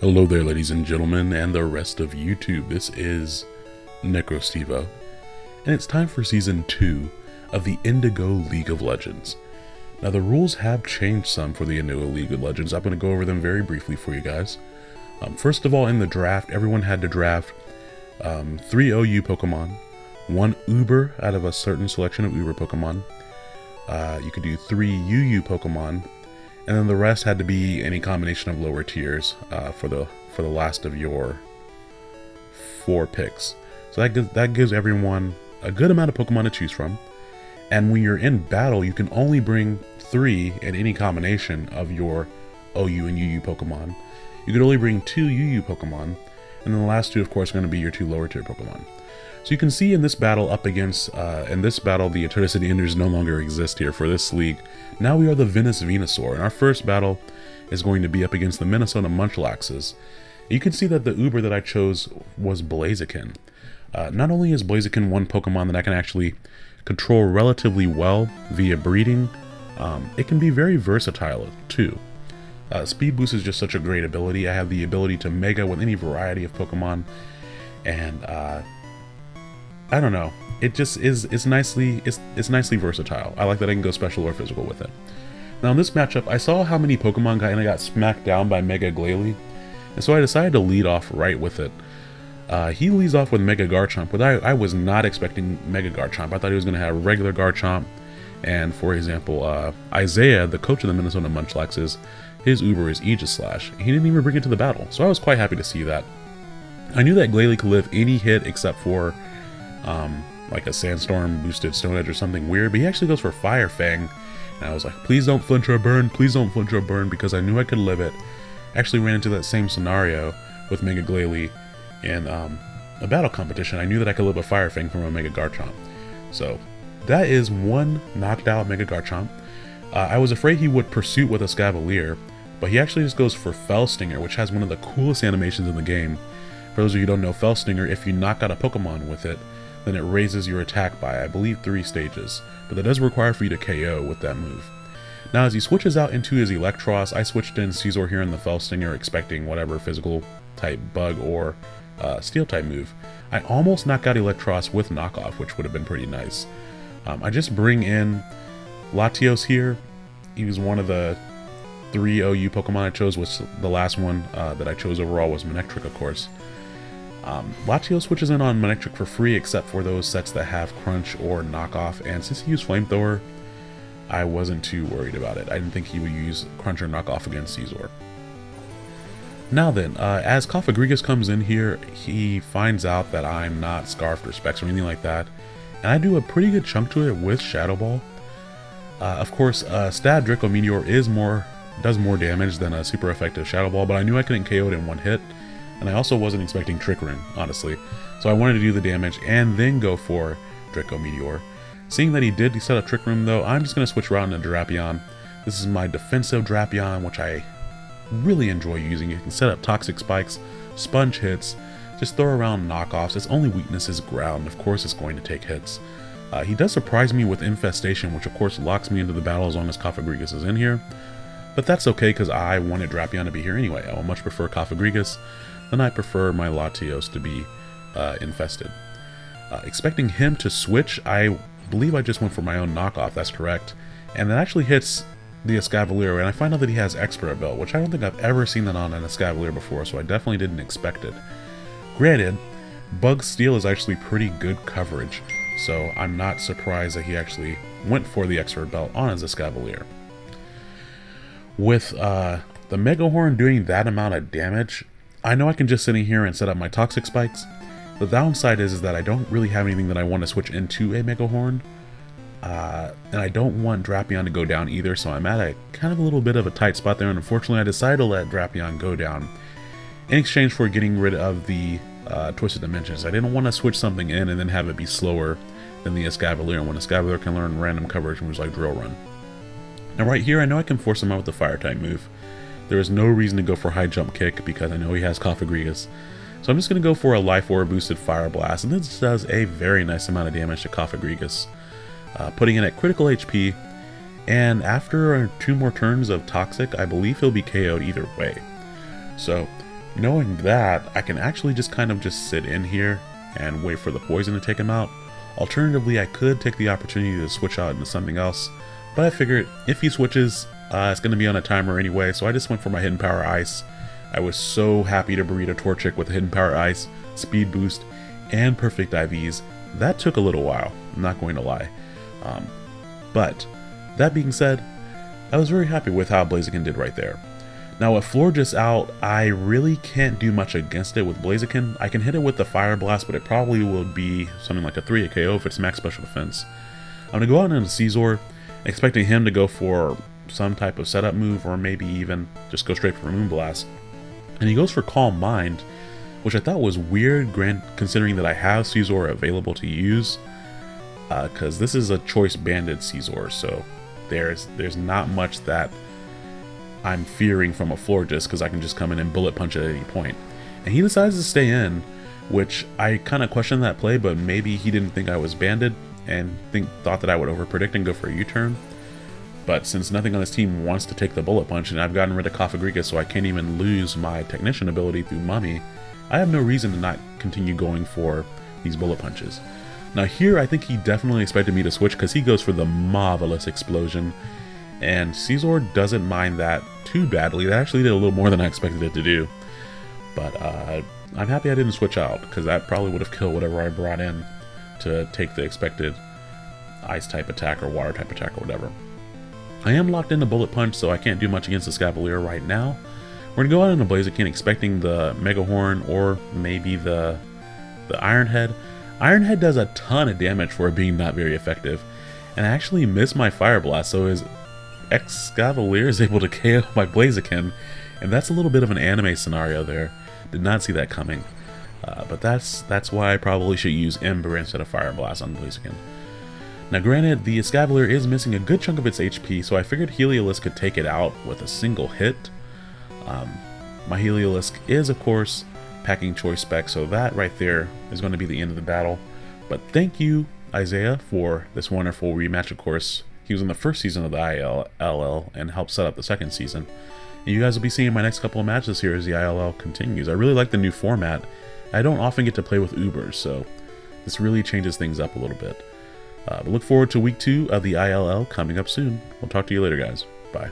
Hello there, ladies and gentlemen, and the rest of YouTube. This is NecroStevo, and it's time for Season 2 of the Indigo League of Legends. Now, the rules have changed some for the Indigo League of Legends. I'm going to go over them very briefly for you guys. Um, first of all, in the draft, everyone had to draft um, three OU Pokemon, one Uber out of a certain selection of Uber Pokemon. Uh, you could do three UU Pokemon, and then the rest had to be any combination of lower tiers uh, for the for the last of your four picks. So that gives, that gives everyone a good amount of Pokemon to choose from. And when you're in battle, you can only bring three in any combination of your OU and UU Pokemon. You could only bring two UU Pokemon, and then the last two, of course, are going to be your two lower tier Pokemon. So you can see in this battle up against, uh, in this battle, the Eternicity Enders no longer exist here for this league. Now we are the Venus Venusaur, and our first battle is going to be up against the Minnesota Munchlaxes. You can see that the Uber that I chose was Blaziken. Uh, not only is Blaziken one Pokemon that I can actually control relatively well via breeding, um, it can be very versatile too. Uh, Speed Boost is just such a great ability. I have the ability to Mega with any variety of Pokemon, and uh, I don't know. It just is it's nicely it's it's nicely versatile. I like that I can go special or physical with it. Now in this matchup, I saw how many Pokemon got and I got smacked down by Mega Glalie, and so I decided to lead off right with it. Uh, he leads off with Mega Garchomp, but I, I was not expecting Mega Garchomp. I thought he was going to have regular Garchomp. And for example, uh, Isaiah, the coach of the Minnesota Munchlaxes, his Uber is Aegislash. He didn't even bring it to the battle, so I was quite happy to see that. I knew that Glalie could live any hit except for um, like a Sandstorm boosted Stone Edge or something weird, but he actually goes for Fire Fang. And I was like, please don't flinch or burn, please don't flinch or burn, because I knew I could live it. Actually ran into that same scenario with Mega Glalie in um, a battle competition. I knew that I could live a Fire Fang from a Mega Garchomp. So that is one knocked out Mega Garchomp. Uh, I was afraid he would Pursuit with Escavalier, but he actually just goes for Fell Stinger, which has one of the coolest animations in the game. For those of you who don't know, Fell Stinger, if you knock out a Pokemon with it, then it raises your attack by, I believe, three stages. But that does require for you to KO with that move. Now, as he switches out into his Eelektross, I switched in Scizor here in the Fell Stinger expecting whatever physical type bug or uh, steel type move. I almost knock out Eelektross with knockoff, which would have been pretty nice. Um, I just bring in Latios here. He was one of the three OU Pokemon I chose, which the last one uh, that I chose overall was Manectric, of course. Um, Latios switches in on Manectric for free, except for those sets that have Crunch or Knockoff, and since he used Flamethrower, I wasn't too worried about it. I didn't think he would use Crunch or Knockoff against Scizor. Now then, uh, as Cofagrigus comes in here, he finds out that I'm not Scarfed or Specs or anything like that, and I do a pretty good chunk to it with Shadow Ball. Uh, of course, uh, Stab Draco Meteor is more does more damage than a super effective Shadow Ball, but I knew I couldn't KO it in one hit, and I also wasn't expecting Trick Room, honestly. So I wanted to do the damage and then go for Draco Meteor. Seeing that he did set up Trick Room though, I'm just going to switch around into Drapion. This is my defensive Drapion, which I really enjoy using. You can set up Toxic Spikes, Sponge Hits, just throw around knockoffs. Its only weakness is ground. Of course it's going to take hits. Uh, he does surprise me with Infestation, which of course locks me into the battle as long as Cofagrigus is in here. But that's okay because I wanted Drapion to be here anyway. I would much prefer Cofagrigus than I prefer my Latios to be uh, infested. Uh, expecting him to switch, I believe I just went for my own knockoff, that's correct. And that actually hits the Escavalier, and I find out that he has Expert Belt, which I don't think I've ever seen that on an Escavalier before, so I definitely didn't expect it. Granted, Bug Steel is actually pretty good coverage, so I'm not surprised that he actually went for the Expert Belt on his Escavalier. With uh, the Mega Horn doing that amount of damage, I know I can just sit in here and set up my Toxic Spikes. The downside is, is that I don't really have anything that I want to switch into a Mega Horn. Uh, and I don't want Drapion to go down either, so I'm at a kind of a little bit of a tight spot there, and unfortunately I decided to let Drapion go down in exchange for getting rid of the uh, Twisted Dimensions. I didn't want to switch something in and then have it be slower than the Escavalier, when Escavalier can learn random coverage moves like Drill Run. Now right here, I know I can force him out with the Fire type move. There is no reason to go for High Jump Kick because I know he has Cofagrigus. So I'm just going to go for a Life Orb boosted Fire Blast, and this does a very nice amount of damage to Cofagrigus uh, putting in at critical HP, and after two more turns of Toxic, I believe he'll be KO'd either way. So, knowing that, I can actually just kind of just sit in here and wait for the poison to take him out. Alternatively, I could take the opportunity to switch out into something else, but I figured if he switches, uh, it's going to be on a timer anyway, so I just went for my Hidden Power Ice. I was so happy to breed a Torchic with Hidden Power Ice, Speed Boost, and Perfect IVs. That took a little while, I'm not going to lie. Um, but, that being said, I was very happy with how Blaziken did right there. Now with Florges out, I really can't do much against it with Blaziken. I can hit it with the Fire Blast, but it probably will be something like a 3 a KO if it's max special defense. I'm going to go out into Scizor, expecting him to go for some type of setup move, or maybe even just go straight for a Moonblast. And he goes for Calm Mind, which I thought was weird, grant considering that I have Scizor available to use, because uh, this is a choice banded Scizor, so there's there's not much that I'm fearing from a Florges because I can just come in and bullet punch at any point. And he decides to stay in, which I kind of question that play, but maybe he didn't think I was banded and think thought that I would overpredict and go for a U-turn. But since nothing on this team wants to take the bullet punch, and I've gotten rid of Cofagrigus so I can't even lose my Technician ability through Mummy, I have no reason to not continue going for these bullet punches. Now here, I think he definitely expected me to switch because he goes for the Marvelous Explosion, and Scizor doesn't mind that too badly. That actually did a little more than I expected it to do. But uh, I'm happy I didn't switch out, because that probably would have killed whatever I brought in to take the expected ice-type attack or water-type attack or whatever. I am locked into Bullet Punch, so I can't do much against the Escavalier right now. We're going to go out into Blaziken expecting the Mega Horn or maybe the, the Iron Head. Iron Head does a ton of damage for being not very effective. And I actually missed my Fire Blast, so his Escavalier is able to KO my Blaziken, and that's a little bit of an anime scenario there. Did not see that coming. Uh, but that's that's why I probably should use Ember instead of Fire Blast on Blaziken. Now granted, the Escavalier is missing a good chunk of its HP, so I figured Heliolisk could take it out with a single hit. Um, my Heliolisk is, of course, packing choice spec, so that right there is going to be the end of the battle. But thank you, Isaiah, for this wonderful rematch, of course. He was in the first season of the ILL and helped set up the second season. And you guys will be seeing my next couple of matches here as the ILL continues. I really like the new format. I don't often get to play with Ubers, so this really changes things up a little bit. Uh, but look forward to week two of the ILL coming up soon. We'll talk to you later, guys. Bye.